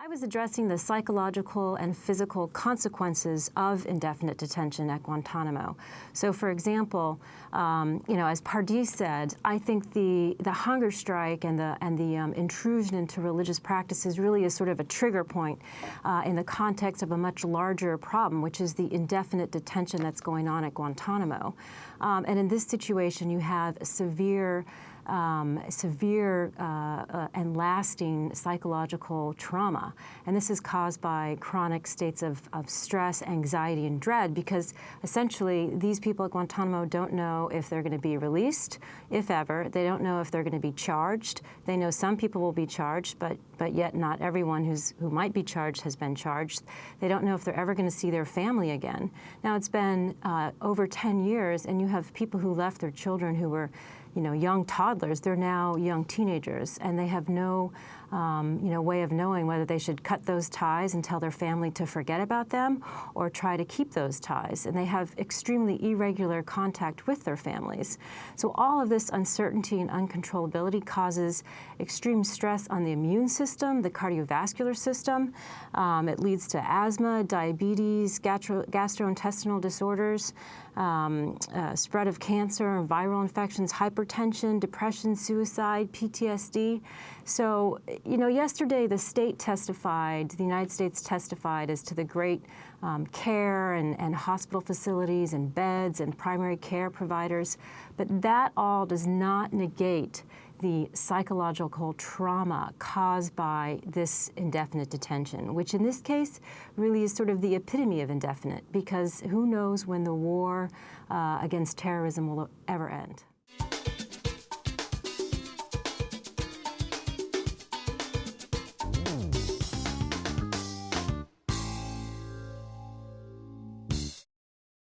I was addressing the psychological and physical consequences of indefinite detention at Guantanamo. So for example, um, you know, as Pardis said, I think the, the hunger strike and the, and the um, intrusion into religious practices really is sort of a trigger point uh, in the context of a much larger problem, which is the indefinite detention that's going on at Guantanamo. Um, and in this situation, you have severe um, severe uh, uh, and lasting psychological trauma. And this is caused by chronic states of, of stress, anxiety, and dread because essentially these people at Guantanamo don't know if they're going to be released, if ever. They don't know if they're going to be charged. They know some people will be charged, but, but yet not everyone who's, who might be charged has been charged. They don't know if they're ever going to see their family again. Now, it's been uh, over 10 years, and you have people who left their children who were you know, young toddlers, they're now young teenagers, and they have no, um, you know, way of knowing whether they should cut those ties and tell their family to forget about them or try to keep those ties. And they have extremely irregular contact with their families. So all of this uncertainty and uncontrollability causes extreme stress on the immune system, the cardiovascular system. Um, it leads to asthma, diabetes, gastro gastrointestinal disorders, um, uh, spread of cancer, viral infections, hypertension, depression, suicide, PTSD. So, you know, yesterday the state testified, the United States testified as to the great um, care and, and hospital facilities and beds and primary care providers, but that all does not negate the psychological trauma caused by this indefinite detention, which in this case really is sort of the epitome of indefinite because who knows when the war uh, against terrorism will ever end.